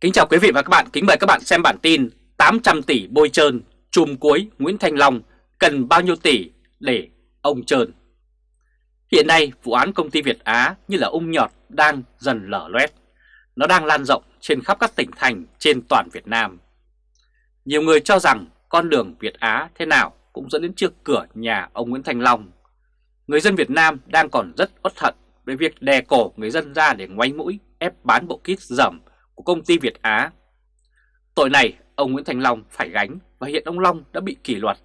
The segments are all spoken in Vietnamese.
Kính chào quý vị và các bạn, kính mời các bạn xem bản tin 800 tỷ bôi trơn, chùm cuối Nguyễn Thanh Long cần bao nhiêu tỷ để ông trơn. Hiện nay vụ án công ty Việt Á như là ung nhọt đang dần lở loét. Nó đang lan rộng trên khắp các tỉnh thành trên toàn Việt Nam. Nhiều người cho rằng con đường Việt Á thế nào cũng dẫn đến trước cửa nhà ông Nguyễn Thanh Long. Người dân Việt Nam đang còn rất uất hận với việc đè cổ người dân ra để ngoáy mũi ép bán bộ kit dởm của công ty Việt Á. Tội này ông Nguyễn Thành Long phải gánh và hiện ông Long đã bị kỷ luật.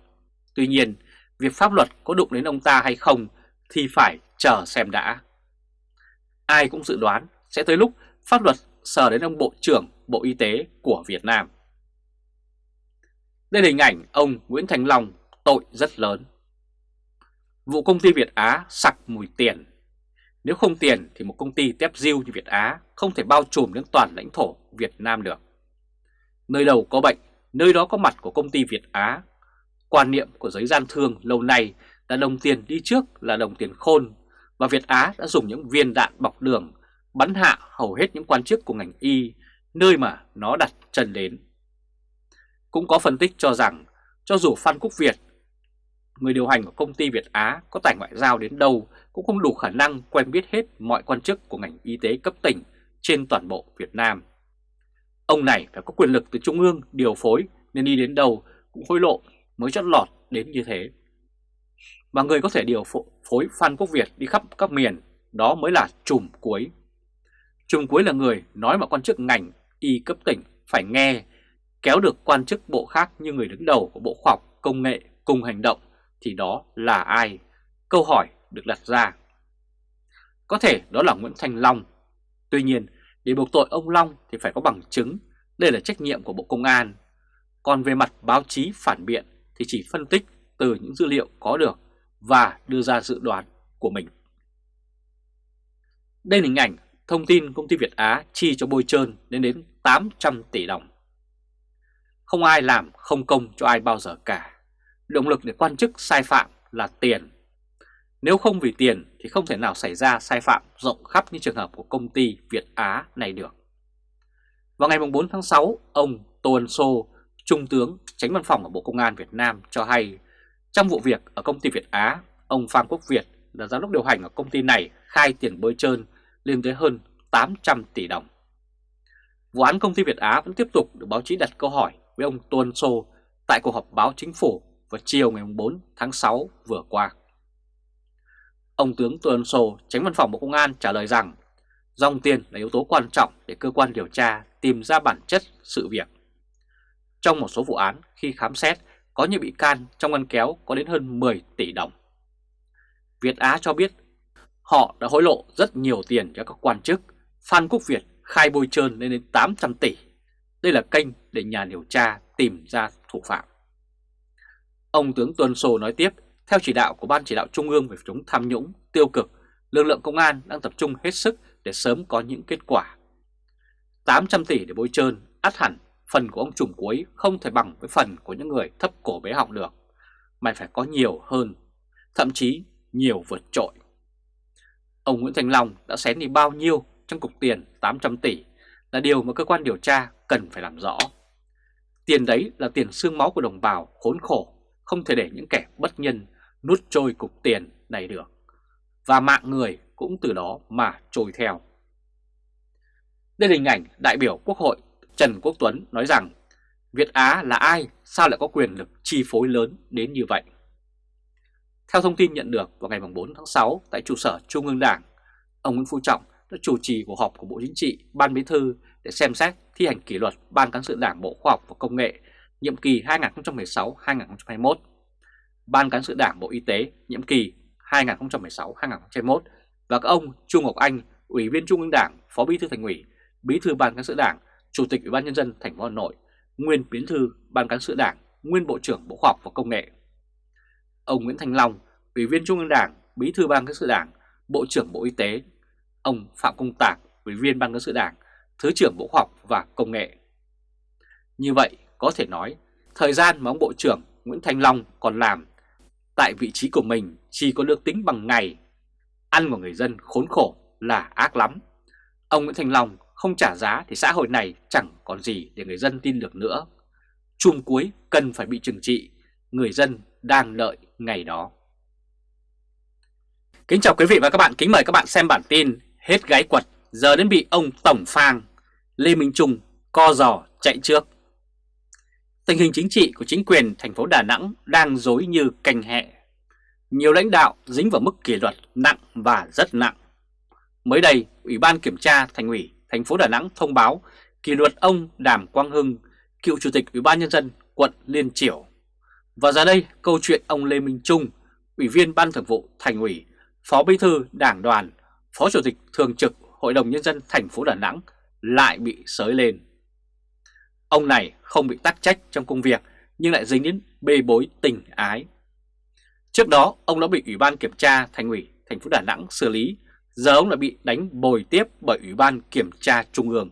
Tuy nhiên, việc pháp luật có đụng đến ông ta hay không thì phải chờ xem đã. Ai cũng dự đoán sẽ tới lúc pháp luật sờ đến ông Bộ trưởng Bộ Y tế của Việt Nam. Đây là hình ảnh ông Nguyễn Thành Long tội rất lớn. Vụ công ty Việt Á sặc mùi tiền nếu không tiền thì một công ty tép diêu như Việt Á không thể bao trùm đến toàn lãnh thổ Việt Nam được. Nơi đầu có bệnh, nơi đó có mặt của công ty Việt Á. Quan niệm của giới gian thương lâu nay là đồng tiền đi trước là đồng tiền khôn và Việt Á đã dùng những viên đạn bọc đường bắn hạ hầu hết những quan chức của ngành y nơi mà nó đặt chân đến. Cũng có phân tích cho rằng cho dù Phan Quốc Việt, người điều hành của công ty Việt Á có tài ngoại giao đến đâu cũng không đủ khả năng quen biết hết mọi quan chức của ngành y tế cấp tỉnh trên toàn bộ Việt Nam. Ông này phải có quyền lực từ Trung ương điều phối nên đi đến đâu cũng hối lộ mới chót lọt đến như thế. Và người có thể điều phối Phan Quốc Việt đi khắp các miền đó mới là trùm cuối. Trùm cuối là người nói mà quan chức ngành y cấp tỉnh phải nghe, kéo được quan chức bộ khác như người đứng đầu của Bộ Khoa học Công nghệ cùng hành động thì đó là ai? Câu hỏi được đặt ra. Có thể đó là Nguyễn Thành Long. Tuy nhiên, để buộc tội ông Long thì phải có bằng chứng, đây là trách nhiệm của Bộ Công an. Còn về mặt báo chí phản biện thì chỉ phân tích từ những dữ liệu có được và đưa ra dự đoán của mình. Đây là hình ảnh thông tin công ty Việt Á chi cho bôi trơn đến đến 800 tỷ đồng. Không ai làm không công cho ai bao giờ cả. Động lực để quan chức sai phạm là tiền nếu không vì tiền thì không thể nào xảy ra sai phạm rộng khắp như trường hợp của công ty Việt Á này được. Vào ngày 4 tháng 6, ông Tô Ân Sô, Trung tướng tránh văn phòng ở Bộ Công an Việt Nam cho hay trong vụ việc ở công ty Việt Á, ông Phan Quốc Việt là giám đốc điều hành ở công ty này khai tiền bơi trơn lên tới hơn 800 tỷ đồng. Vụ án công ty Việt Á vẫn tiếp tục được báo chí đặt câu hỏi với ông Tô Ân Sô tại cuộc họp báo chính phủ vào chiều ngày 4 tháng 6 vừa qua. Ông tướng Tô Ân Sô, tránh văn phòng Bộ Công an trả lời rằng dòng tiền là yếu tố quan trọng để cơ quan điều tra tìm ra bản chất sự việc. Trong một số vụ án khi khám xét có những bị can trong ngân kéo có đến hơn 10 tỷ đồng. Việt Á cho biết họ đã hối lộ rất nhiều tiền cho các quan chức. Phan Quốc Việt khai bôi trơn lên đến 800 tỷ. Đây là kênh để nhà điều tra tìm ra thủ phạm. Ông tướng Tuân Sô nói tiếp theo chỉ đạo của Ban chỉ đạo Trung ương về chống tham nhũng, tiêu cực, lực lượng công an đang tập trung hết sức để sớm có những kết quả. 800 tỷ để bôi trơn, át hẳn phần của ông trùm cuối không thể bằng với phần của những người thấp cổ bé họng được. Mày phải có nhiều hơn, thậm chí nhiều vượt trội. Ông Nguyễn Thành Long đã xén đi bao nhiêu trong cục tiền 800 tỷ là điều mà cơ quan điều tra cần phải làm rõ. Tiền đấy là tiền xương máu của đồng bào khốn khổ, không thể để những kẻ bất nhân nuốt trôi cục tiền này được. Và mạng người cũng từ đó mà trôi theo. Đây là hình ảnh đại biểu Quốc hội Trần Quốc Tuấn nói rằng Việt Á là ai sao lại có quyền lực chi phối lớn đến như vậy? Theo thông tin nhận được vào ngày 4 tháng 6 tại trụ sở Trung ương Đảng, ông Nguyễn Phú Trọng đã chủ trì cuộc họp của Bộ Chính trị, Ban Bí thư để xem xét thi hành kỷ luật Ban Cán sự Đảng Bộ Khoa học và Công nghệ nhiệm kỳ 2016-2021 Ban Cán sự Đảng Bộ Y tế nhiệm kỳ 2016-2021 và các ông Trung Ngọc Anh, Ủy viên Trung ương Đảng, Phó Bí thư Thành ủy, Bí thư Ban Cán sự Đảng, Chủ tịch Ủy ban nhân dân thành phố Hà Nội, nguyên Bí thư Ban Cán sự Đảng, nguyên Bộ trưởng Bộ Khoa học và Công nghệ. Ông Nguyễn Thành Long, Ủy viên Trung ương Đảng, Bí thư Ban Cán sự Đảng, Bộ trưởng Bộ Y tế. Ông Phạm Công Tạc, Ủy viên Ban Cán sự Đảng, Thứ trưởng Bộ Khoa học và Công nghệ. Như vậy, có thể nói, thời gian mà ông Bộ trưởng Nguyễn Thành Long còn làm tại vị trí của mình chỉ có được tính bằng ngày. Ăn của người dân khốn khổ là ác lắm. Ông Nguyễn Thành Long không trả giá thì xã hội này chẳng còn gì để người dân tin được nữa. Chùm cuối cần phải bị trừng trị, người dân đang đợi ngày đó. Kính chào quý vị và các bạn, kính mời các bạn xem bản tin Hết gái quật, giờ đến bị ông Tổng Phang, Lê Minh Trung co giò chạy trước. Tình hình chính trị của chính quyền thành phố Đà Nẵng đang dối như canh hẹ. Nhiều lãnh đạo dính vào mức kỷ luật nặng và rất nặng. Mới đây, Ủy ban Kiểm tra Thành ủy thành phố Đà Nẵng thông báo kỷ luật ông Đàm Quang Hưng, cựu Chủ tịch Ủy ban Nhân dân quận Liên Triểu. Và ra đây, câu chuyện ông Lê Minh Trung, Ủy viên Ban Thường vụ Thành ủy, Phó Bí thư Đảng đoàn, Phó Chủ tịch Thường trực Hội đồng Nhân dân thành phố Đà Nẵng lại bị sới lên. Ông này không bị tắc trách trong công việc nhưng lại dính đến bê bối tình ái. Trước đó, ông đã bị Ủy ban Kiểm tra Thành ủy thành phố Đà Nẵng xử lý, giờ ông đã bị đánh bồi tiếp bởi Ủy ban Kiểm tra Trung ương.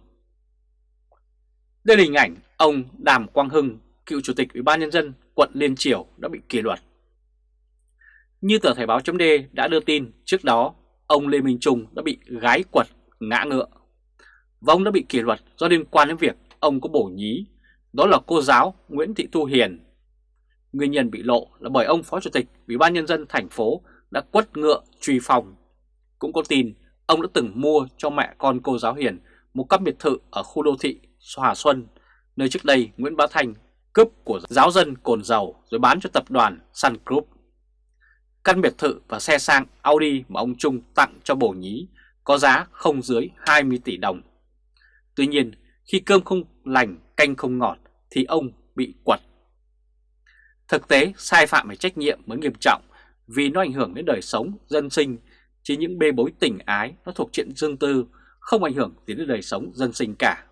Đây là hình ảnh ông Đàm Quang Hưng, cựu Chủ tịch Ủy ban Nhân dân quận Liên triều đã bị kỷ luật. Như tờ Thời báo chấm đã đưa tin trước đó, ông Lê Minh Trung đã bị gái quật ngã ngựa. Và ông đã bị kỷ luật do liên quan đến việc ông có bổ nhí, đó là cô giáo Nguyễn Thị Thu Hiền. Nguyên nhân bị lộ là bởi ông Phó Chủ tịch Ủy ban Nhân dân thành phố đã quất ngựa truy phòng. Cũng có tin ông đã từng mua cho mẹ con cô giáo Hiền một căn biệt thự ở khu đô thị Hòa Xuân, nơi trước đây Nguyễn Bá Thành cướp của giáo dân cồn dầu rồi bán cho tập đoàn Sun Group. Căn biệt thự và xe sang Audi mà ông Trung tặng cho bổ nhí có giá không dưới 20 tỷ đồng. Tuy nhiên, khi cơm không lành, canh không ngọt thì ông bị quật. Thực tế, sai phạm về trách nhiệm mới nghiêm trọng vì nó ảnh hưởng đến đời sống, dân sinh, chỉ những bê bối tình ái nó thuộc chuyện dương tư, không ảnh hưởng đến đời sống dân sinh cả.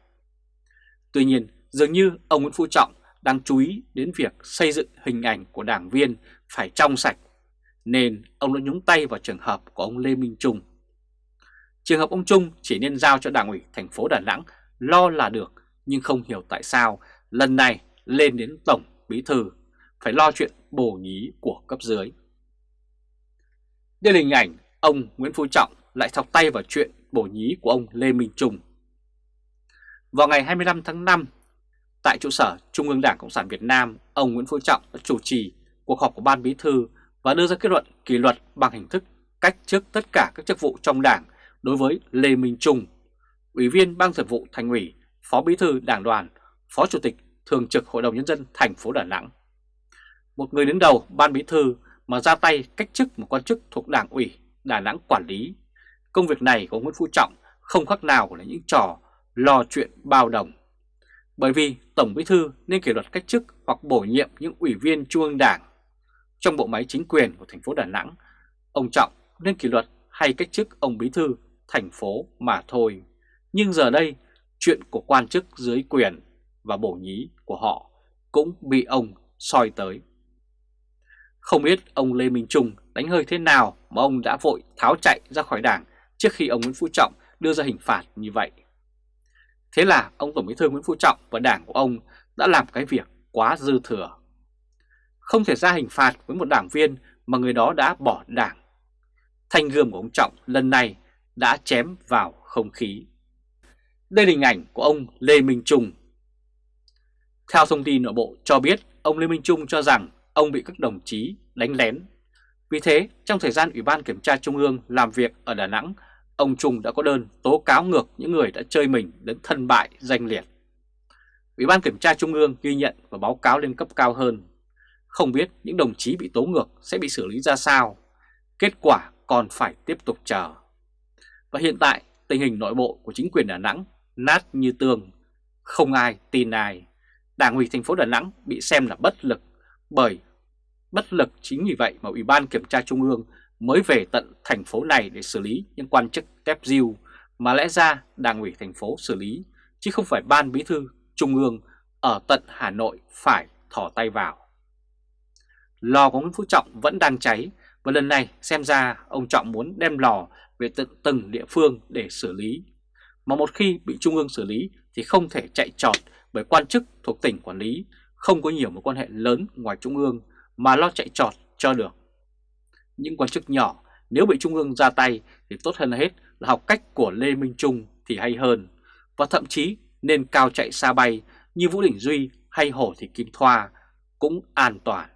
Tuy nhiên, dường như ông Nguyễn Phú Trọng đang chú ý đến việc xây dựng hình ảnh của đảng viên phải trong sạch, nên ông đã nhúng tay vào trường hợp của ông Lê Minh Trung. Trường hợp ông Trung chỉ nên giao cho đảng ủy thành phố Đà Nẵng lo là được, nhưng không hiểu tại sao lần này lên đến Tổng Bí Thư phải lo chuyện bổ nhí của cấp dưới. Đây là hình ảnh ông Nguyễn Phú Trọng lại thọc tay vào chuyện bổ nhí của ông Lê Minh Trung. Vào ngày 25 tháng 5, tại trụ sở Trung ương Đảng Cộng sản Việt Nam, ông Nguyễn Phú Trọng đã chủ trì cuộc họp của Ban Bí Thư và đưa ra kết luận kỷ luật bằng hình thức cách chức tất cả các chức vụ trong Đảng đối với Lê Minh Trung, Ủy viên Ban Thường vụ Thành ủy, Phó Bí thư Đảng đoàn, Phó Chủ tịch Thường trực Hội đồng Nhân dân thành phố Đà Nẵng. Một người đứng đầu Ban Bí thư mà ra tay cách chức một quan chức thuộc Đảng ủy Đà Nẵng quản lý. Công việc này của Nguyễn Phú Trọng không khác nào là những trò lo chuyện bao đồng. Bởi vì Tổng Bí thư nên kỷ luật cách chức hoặc bổ nhiệm những ủy viên Trung ương Đảng. Trong bộ máy chính quyền của thành phố Đà Nẵng, ông Trọng nên kỷ luật hay cách chức ông Bí thư thành phố mà thôi. Nhưng giờ đây, chuyện của quan chức dưới quyền và bổ nhí của họ cũng bị ông soi tới. Không biết ông Lê Minh Trung đánh hơi thế nào mà ông đã vội tháo chạy ra khỏi đảng trước khi ông Nguyễn Phú Trọng đưa ra hình phạt như vậy. Thế là ông Tổng bí thư Nguyễn Phú Trọng và đảng của ông đã làm cái việc quá dư thừa. Không thể ra hình phạt với một đảng viên mà người đó đã bỏ đảng. Thanh gươm của ông Trọng lần này đã chém vào không khí. Đây là hình ảnh của ông Lê Minh Trung. Theo thông tin nội bộ cho biết, ông Lê Minh Trung cho rằng ông bị các đồng chí đánh lén. Vì thế, trong thời gian Ủy ban Kiểm tra Trung ương làm việc ở Đà Nẵng, ông Trung đã có đơn tố cáo ngược những người đã chơi mình đến thân bại danh liệt. Ủy ban Kiểm tra Trung ương ghi nhận và báo cáo lên cấp cao hơn. Không biết những đồng chí bị tố ngược sẽ bị xử lý ra sao. Kết quả còn phải tiếp tục chờ. Và hiện tại tình hình nội bộ của chính quyền Đà Nẵng nát như tường, không ai tin ai. Đảng ủy thành phố Đà Nẵng bị xem là bất lực bởi bất lực chính vì vậy mà Ủy ban Kiểm tra Trung ương mới về tận thành phố này để xử lý những quan chức tép diêu mà lẽ ra Đảng ủy thành phố xử lý chứ không phải Ban Bí thư Trung ương ở tận Hà Nội phải thỏ tay vào. Lò của Nguyễn Phú Trọng vẫn đang cháy và lần này xem ra ông Trọng muốn đem lò về tận từng địa phương để xử lý. Mà một khi bị Trung ương xử lý thì không thể chạy trọt bởi quan chức thuộc tỉnh quản lý, không có nhiều mối quan hệ lớn ngoài Trung ương mà lo chạy trọt cho được. Những quan chức nhỏ nếu bị Trung ương ra tay thì tốt hơn hết là học cách của Lê Minh Trung thì hay hơn. và thậm chí nên cao chạy xa bay như Vũ Đình Duy hay Hồ Thị Kim Thoa cũng an toàn.